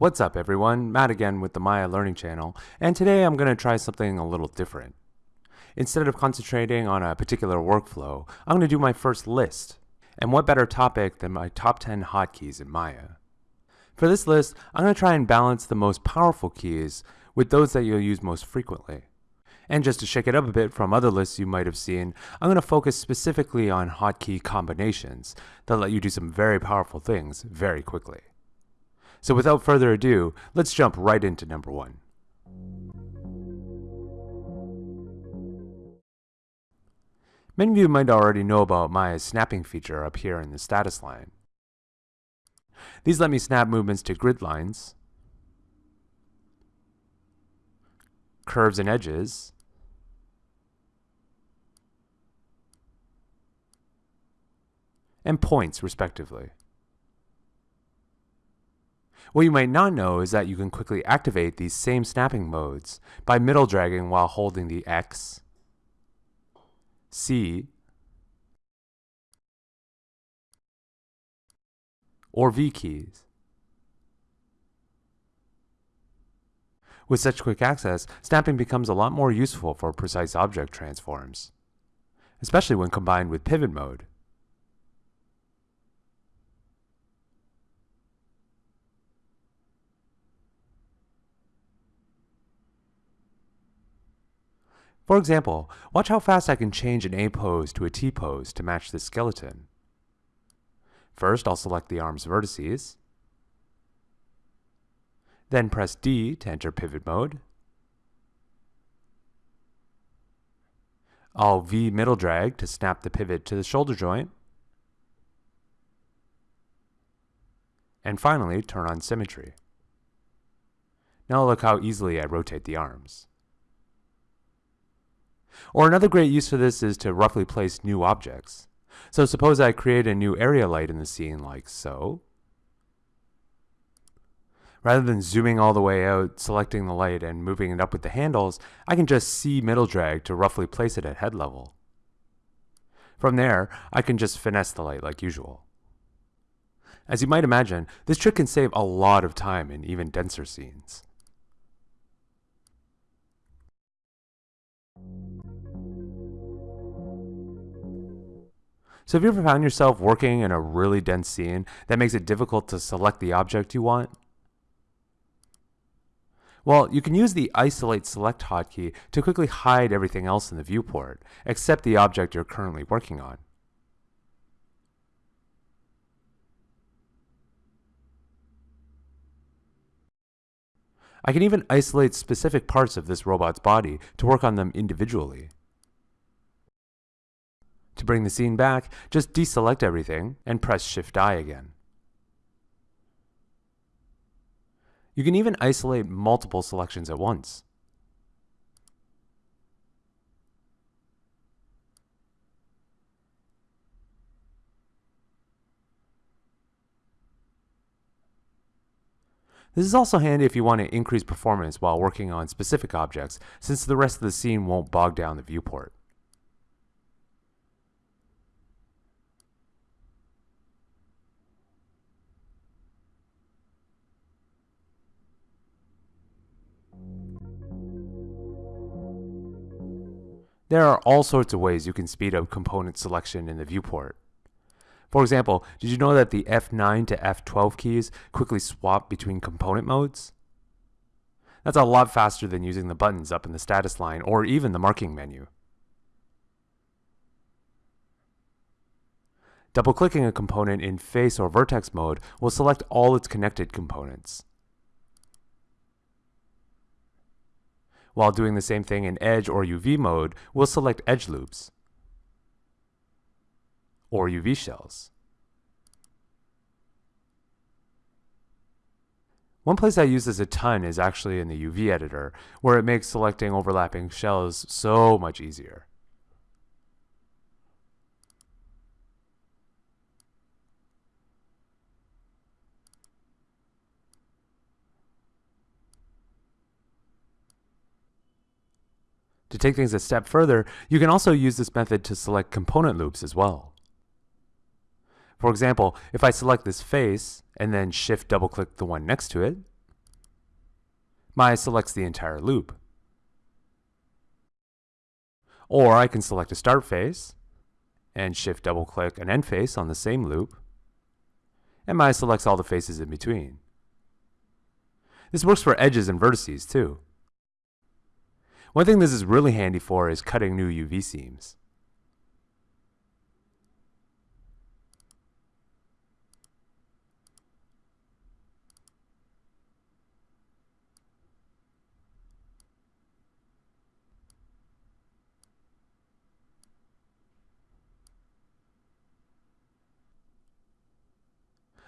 What's up everyone, Matt again with the Maya Learning Channel, and today I'm going to try something a little different. Instead of concentrating on a particular workflow, I'm going to do my first list. And what better topic than my top 10 hotkeys in Maya. For this list, I'm going to try and balance the most powerful keys with those that you'll use most frequently. And just to shake it up a bit from other lists you might have seen, I'm going to focus specifically on hotkey combinations that let you do some very powerful things very quickly. So without further ado, let's jump right into number one. Many of you might already know about Maya's snapping feature up here in the status line. These let me snap movements to grid lines, curves and edges, and points respectively. What you might not know is that you can quickly activate these same snapping modes by middle dragging while holding the X, C, or V keys. With such quick access, snapping becomes a lot more useful for precise object transforms, especially when combined with pivot mode. For example, watch how fast I can change an A pose to a T pose to match this skeleton. First, I'll select the arm's vertices. Then press D to enter pivot mode. I'll V middle drag to snap the pivot to the shoulder joint. And finally, turn on symmetry. Now look how easily I rotate the arms. Or another great use for this is to roughly place new objects. So suppose I create a new area light in the scene like so. Rather than zooming all the way out, selecting the light, and moving it up with the handles, I can just C middle drag to roughly place it at head level. From there, I can just finesse the light like usual. As you might imagine, this trick can save a lot of time in even denser scenes. So have you ever found yourself working in a really dense scene that makes it difficult to select the object you want? Well, you can use the Isolate Select hotkey to quickly hide everything else in the viewport, except the object you're currently working on. I can even isolate specific parts of this robot's body to work on them individually. To bring the scene back, just deselect everything and press Shift-I again. You can even isolate multiple selections at once. This is also handy if you want to increase performance while working on specific objects, since the rest of the scene won't bog down the viewport. There are all sorts of ways you can speed up component selection in the viewport. For example, did you know that the F9 to F12 keys quickly swap between component modes? That's a lot faster than using the buttons up in the status line or even the marking menu. Double-clicking a component in face or vertex mode will select all its connected components. While doing the same thing in edge or UV mode, we'll select edge loops or UV shells. One place I use this a ton is actually in the UV editor, where it makes selecting overlapping shells so much easier. To take things a step further, you can also use this method to select component loops as well. For example, if I select this face and then shift double click the one next to it, Maya selects the entire loop. Or I can select a start face and shift double click an end face on the same loop. And Maya selects all the faces in between. This works for edges and vertices too. One thing this is really handy for is cutting new UV seams.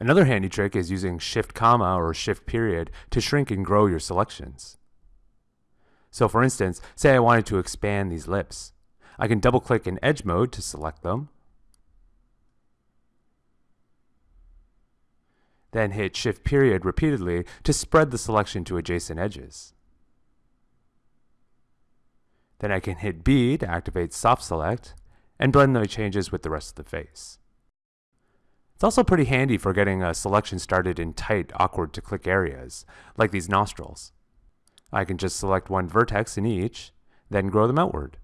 Another handy trick is using shift comma or shift period to shrink and grow your selections. So for instance, say I wanted to expand these lips. I can double click in edge mode to select them. Then hit shift period repeatedly to spread the selection to adjacent edges. Then I can hit B to activate soft select and blend the changes with the rest of the face. It's also pretty handy for getting a selection started in tight, awkward to click areas, like these nostrils. I can just select one vertex in each, then grow them outward.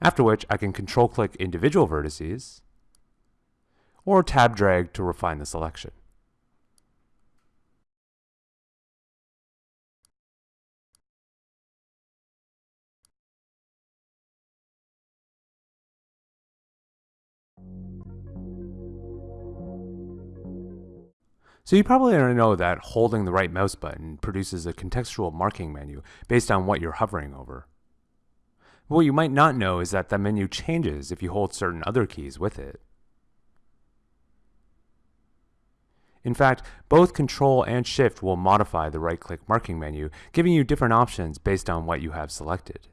After which I can control click individual vertices, or tab drag to refine the selection. So you probably already know that holding the right mouse button produces a contextual marking menu based on what you're hovering over. What you might not know is that the menu changes if you hold certain other keys with it. In fact, both Control and Shift will modify the right-click marking menu, giving you different options based on what you have selected.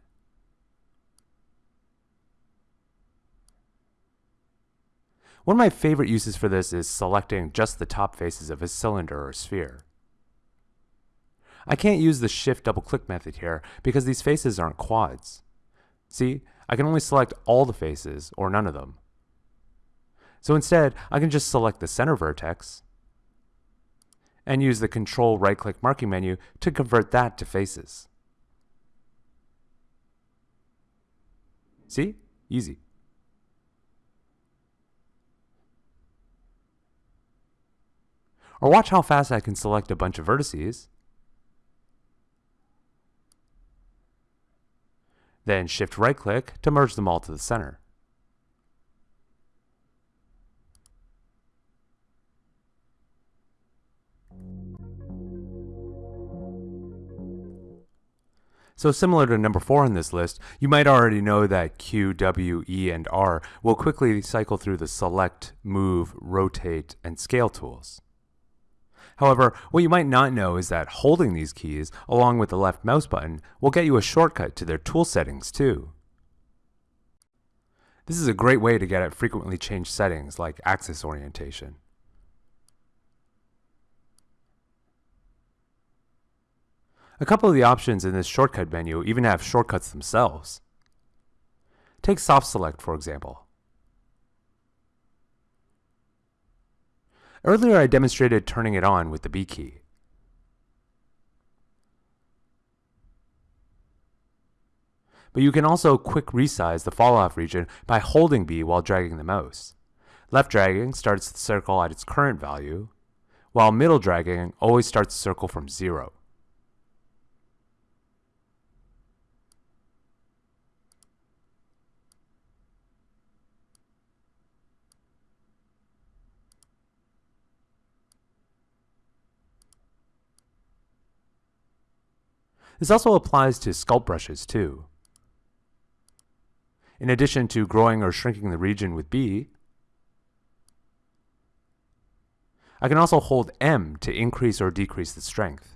One of my favorite uses for this is selecting just the top faces of a cylinder or sphere. I can't use the shift double click method here because these faces aren't quads. See, I can only select all the faces or none of them. So instead, I can just select the center vertex and use the control right click marking menu to convert that to faces. See? Easy. Or watch how fast I can select a bunch of vertices. Then shift right click to merge them all to the center. So similar to number 4 on this list, you might already know that Q, W, E, and R will quickly cycle through the select, move, rotate, and scale tools. However, what you might not know is that holding these keys, along with the left mouse button, will get you a shortcut to their tool settings too. This is a great way to get at frequently changed settings like axis orientation. A couple of the options in this shortcut menu even have shortcuts themselves. Take soft select for example. Earlier I demonstrated turning it on with the B key. But you can also quick resize the fall off region by holding B while dragging the mouse. Left dragging starts the circle at its current value, while middle dragging always starts the circle from zero. This also applies to sculpt brushes too. In addition to growing or shrinking the region with B, I can also hold M to increase or decrease the strength.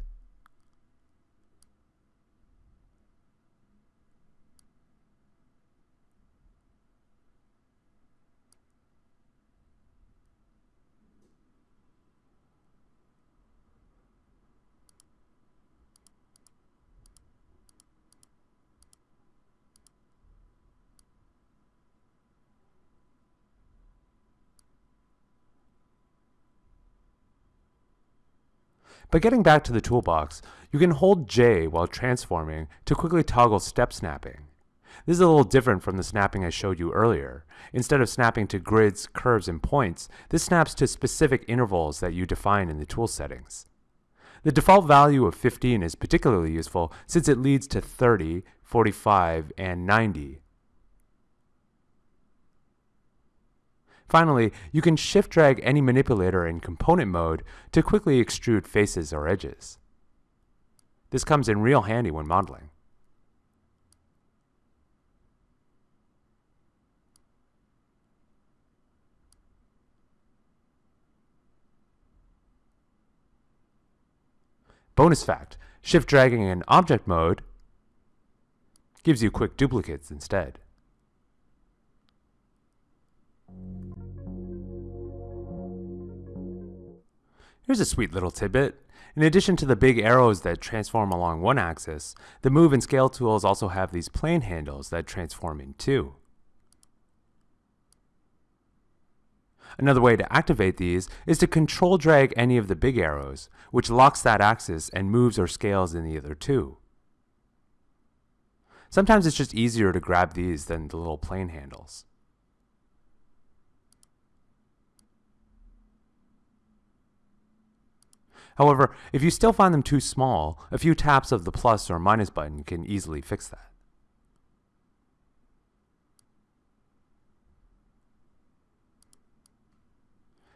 But getting back to the toolbox, you can hold J while transforming to quickly toggle step snapping. This is a little different from the snapping I showed you earlier. Instead of snapping to grids, curves, and points, this snaps to specific intervals that you define in the tool settings. The default value of 15 is particularly useful since it leads to 30, 45, and 90. Finally, you can shift drag any manipulator in component mode to quickly extrude faces or edges. This comes in real handy when modeling. Bonus fact, shift dragging in object mode gives you quick duplicates instead. Here's a sweet little tidbit. In addition to the big arrows that transform along one axis, the move and scale tools also have these plane handles that transform in two. Another way to activate these is to control drag any of the big arrows, which locks that axis and moves or scales in the other two. Sometimes it's just easier to grab these than the little plane handles. However, if you still find them too small, a few taps of the plus or minus button can easily fix that.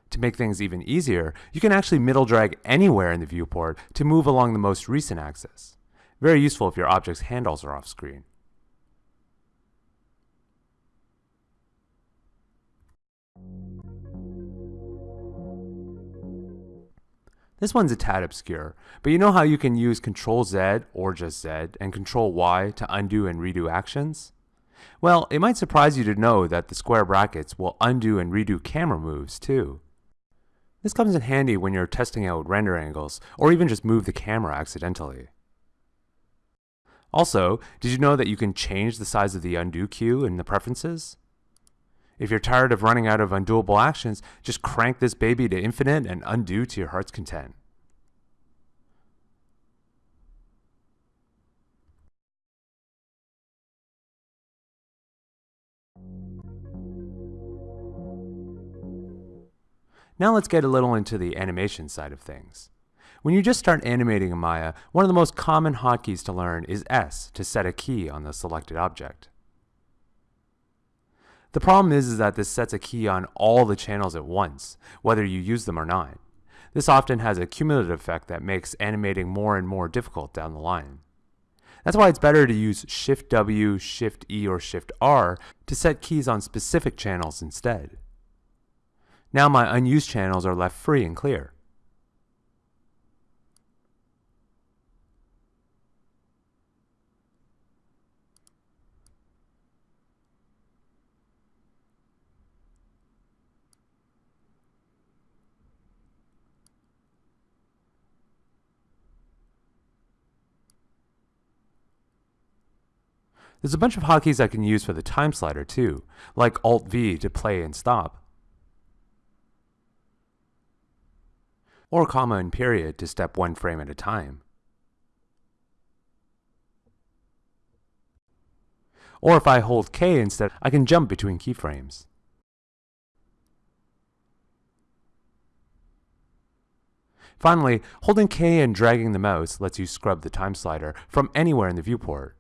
To make things even easier, you can actually middle drag anywhere in the viewport to move along the most recent axis. Very useful if your object's handles are off screen. This one's a tad obscure, but you know how you can use Control Z or just Z and Control Y to undo and redo actions? Well, it might surprise you to know that the square brackets will undo and redo camera moves too. This comes in handy when you're testing out render angles, or even just move the camera accidentally. Also, did you know that you can change the size of the undo queue in the preferences? If you're tired of running out of undoable actions, just crank this baby to infinite and undo to your heart's content. Now let's get a little into the animation side of things. When you just start animating in Maya, one of the most common hotkeys to learn is S to set a key on the selected object. The problem is, is that this sets a key on all the channels at once, whether you use them or not. This often has a cumulative effect that makes animating more and more difficult down the line. That's why it's better to use Shift W, Shift E, or Shift R to set keys on specific channels instead. Now my unused channels are left free and clear. There's a bunch of hotkeys I can use for the time slider too, like Alt-V to play and stop, or comma and period to step one frame at a time. Or if I hold K instead, I can jump between keyframes. Finally, holding K and dragging the mouse lets you scrub the time slider from anywhere in the viewport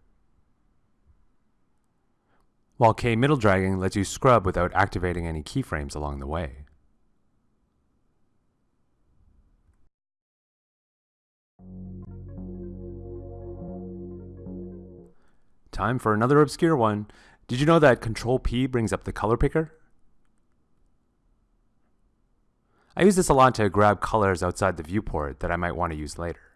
while K middle dragging lets you scrub without activating any keyframes along the way. Time for another obscure one. Did you know that Control P brings up the color picker? I use this a lot to grab colors outside the viewport that I might want to use later.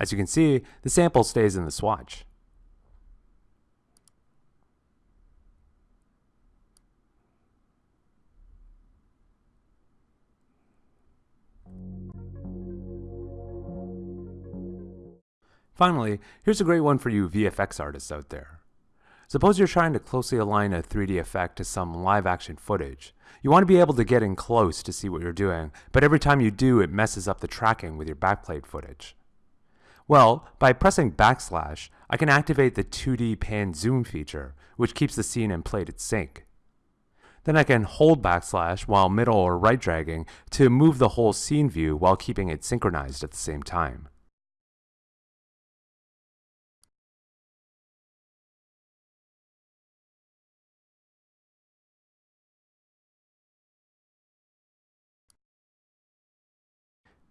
As you can see, the sample stays in the swatch. Finally, here's a great one for you VFX artists out there. Suppose you're trying to closely align a 3D effect to some live action footage. You want to be able to get in close to see what you're doing, but every time you do, it messes up the tracking with your backplate footage. Well, by pressing backslash, I can activate the 2D pan zoom feature, which keeps the scene and plate in sync. Then I can hold backslash while middle or right dragging to move the whole scene view while keeping it synchronized at the same time.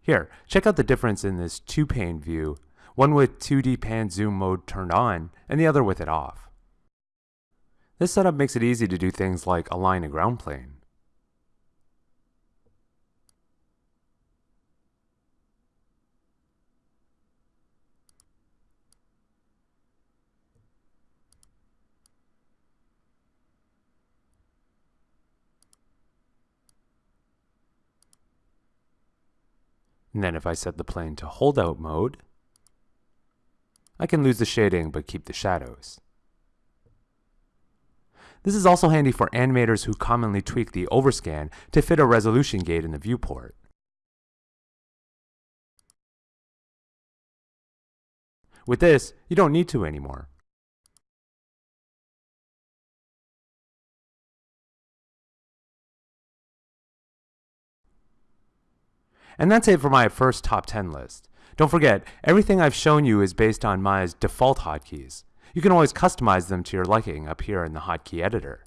Here, check out the difference in this two-pane view, one with 2D pan zoom mode turned on, and the other with it off. This setup makes it easy to do things like align a ground plane. And then if I set the plane to holdout mode, I can lose the shading but keep the shadows. This is also handy for animators who commonly tweak the overscan to fit a resolution gate in the viewport. With this, you don't need to anymore. And that's it for my first top 10 list. Don't forget, everything I've shown you is based on Maya's default hotkeys. You can always customize them to your liking up here in the hotkey editor.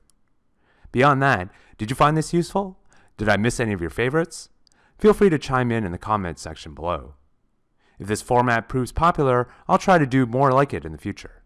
Beyond that, did you find this useful? Did I miss any of your favorites? Feel free to chime in in the comments section below. If this format proves popular, I'll try to do more like it in the future.